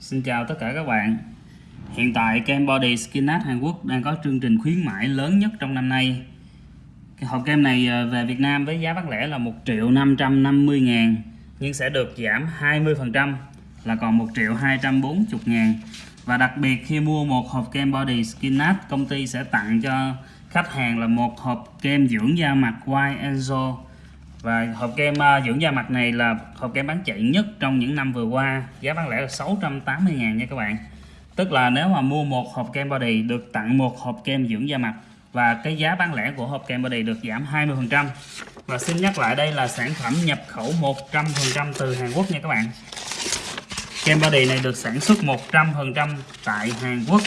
Xin chào tất cả các bạn. Hiện tại kem Body Skin Art Hàn Quốc đang có chương trình khuyến mãi lớn nhất trong năm nay. Cái Hộp kem này ờ, về Việt Nam với giá bán lẻ là 1 triệu 550 ngàn, Nhưng sẽ được giảm 20% là còn 1 triệu 240 ngàn. Và đặc biệt khi mua một hộp kem Body Skin Art Công ty sẽ tặng cho khách hàng là một hộp kem dưỡng da mặt White Angel và hộp kem à, dưỡng da mặt này là hộp kem bán chạy nhất trong những năm vừa qua. Giá bán lẻ là 680 ngàn nha các bạn. Tức là nếu mà mua một hộp kem body được tặng một hộp kem dưỡng da mặt và cái giá bán lẻ của hộp kem body được giảm 20% và xin nhắc lại đây là sản phẩm nhập khẩu 100% từ Hàn Quốc nha các bạn. Kem body này được sản xuất 100% tại Hàn Quốc,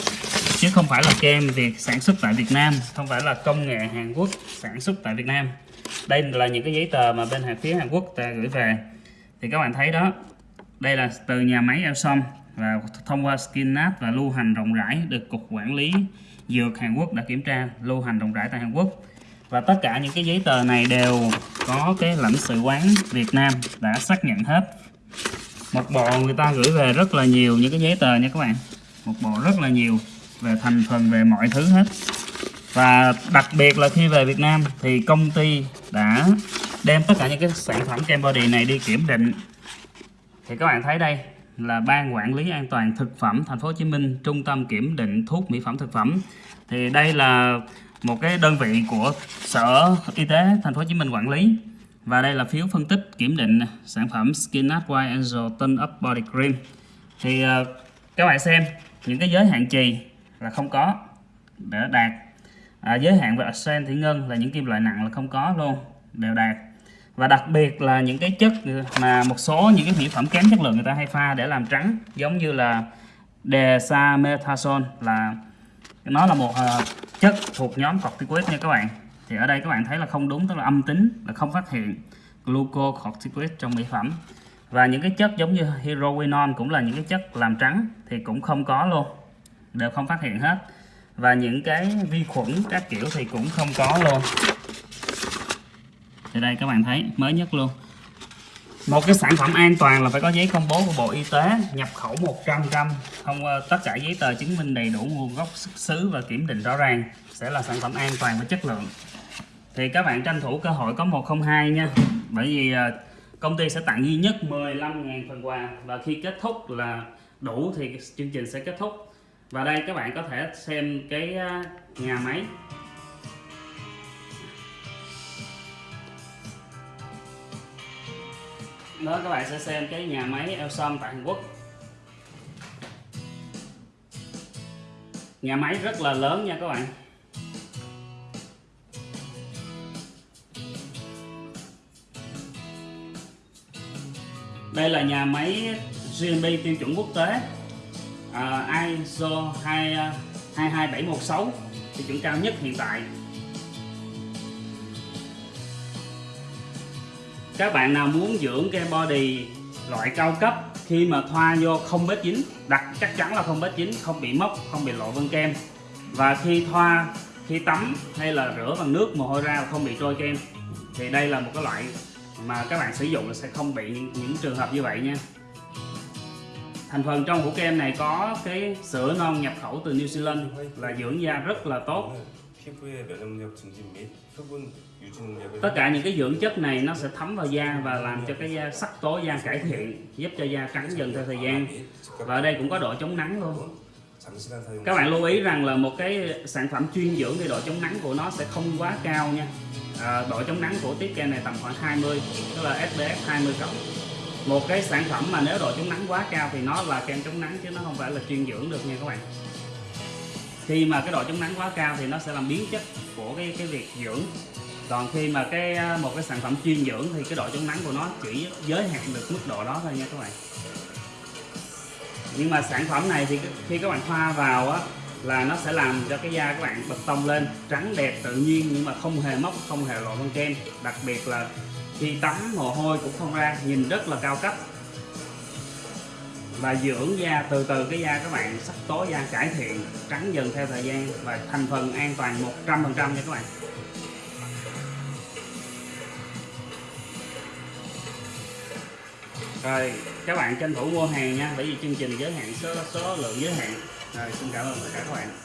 chứ không phải là kem việc sản xuất tại Việt Nam, không phải là công nghệ Hàn Quốc sản xuất tại Việt Nam đây là những cái giấy tờ mà bên hàng phía Hàn Quốc ta gửi về. Thì các bạn thấy đó, đây là từ nhà máy Elsom và thông qua Skinnat và lưu hành rộng rãi được cục quản lý dược Hàn Quốc đã kiểm tra, lưu hành rộng rãi tại Hàn Quốc. Và tất cả những cái giấy tờ này đều có cái lãnh sự quán Việt Nam đã xác nhận hết. Một bộ người ta gửi về rất là nhiều những cái giấy tờ nha các bạn. Một bộ rất là nhiều về thành phần, về mọi thứ hết. Và đặc biệt là khi về Việt Nam thì công ty đã đem tất cả những cái sản phẩm kem body này đi kiểm định. Thì các bạn thấy đây là ban quản lý an toàn thực phẩm thành phố Hồ Chí Minh trung tâm kiểm định thuốc mỹ phẩm thực phẩm. Thì đây là một cái đơn vị của sở y tế thành phố Hồ Chí Minh quản lý. Và đây là phiếu phân tích kiểm định sản phẩm Skin Art White Angel Tone Up Body Cream. Thì uh, các bạn xem những cái giới hạn trì là không có để đạt à, giới hạn về arsen thủy ngân là những kim loại nặng là không có luôn đều đạt. Và đặc biệt là những cái chất mà một số những cái mỹ phẩm kém chất lượng người ta hay pha để làm trắng giống như là desamethasone là nó là một uh, chất thuộc nhóm corticoid nha các bạn. Thì ở đây các bạn thấy là không đúng tức là âm tính là không phát hiện glucocorticoid trong mỹ phẩm. Và những cái chất giống như hydroquinone cũng là những cái chất làm trắng thì cũng không có luôn đều không phát hiện hết và những cái vi khuẩn các kiểu thì cũng không có luôn. Thì đây các bạn thấy, mới nhất luôn. Một cái sản phẩm an toàn là phải có giấy công bố của Bộ Y tế, nhập khẩu 100% không ờ, tất cả giấy tờ chứng minh đầy đủ nguồn gốc xuất xứ và kiểm định rõ ràng sẽ là sản phẩm an toàn và chất lượng. Thì các bạn tranh thủ cơ hội có 102 nha. Bởi vì ờ, công ty sẽ tặng duy nhất 15.000 phần quà và khi kết thúc là đủ thì chương trình sẽ kết thúc và đây, các bạn có thể xem cái à, nhà máy. Đó, các bạn sẽ xem cái nhà máy Elsom tại Hàn Quốc. Nhà máy rất là lớn nha các bạn. Đây là nhà máy GMP tiêu chuẩn quốc tế uh, ISO 2, 22716 tiêu chuẩn cao nhất hiện tại. Các bạn nào muốn dưỡng cái body loại cao cấp khi mà thoa vô không bết dính đặt chắc chắn là không bết dính không bị mốc không bị lộ vân kem. Và khi thoa khi tắm hay là rửa bằng nước mồ hôi ra không bị trôi kem thì đây là một cái loại mà các bạn sử dụng sẽ không bị những, những trường hợp như vậy nha thành phần trong hũ kem này có cái sữa non nhập khẩu từ New Zealand là dưỡng da rất là tốt. Tất cả những cái dưỡng chất này nó sẽ thấm vào da và làm cho cái da sắc tố da cải thiện giúp cho da trắng dần theo thời gian. Và ở đây cũng có độ chống nắng luôn. Các bạn lưu ý rằng là một cái sản phẩm chuyên dưỡng thì độ chống nắng của nó sẽ không quá cao nha. À, độ chống nắng của tiết kem này tầm khoảng 20 tức là SPF 20 cộng một cái sản phẩm mà nếu độ chống nắng quá cao thì nó là kem chống nắng chứ nó không phải là chuyên dưỡng được nha các bạn. Khi mà cái độ chống nắng quá cao thì nó sẽ làm biến chất của cái cái việc dưỡng. Còn khi mà cái à, một cái sản phẩm chuyên dưỡng thì cái độ chống nắng của nó chỉ giới hạn được mức độ đó thôi nha các bạn. Nhưng mà sản phẩm này thì khi các bạn thoa vào á, là nó sẽ làm cho cái da các bạn bật tông lên, trắng đẹp tự nhiên nhưng mà không hề mốc, không hề lộ con kem. Đặc biệt là khi tắm mồ hôi cũng không ra, nhìn rất là cao cấp. Và dưỡng da, từ từ cái da các bạn sắc tố da cải thiện, trắng dần theo thời gian và thành phần an toàn 100% nha các bạn. Rồi, các bạn tranh thủ mua hàng nha, bởi vì chương trình giới hạn số số lượng giới hạn. Rồi, xin cảm ơn tất cả các bạn.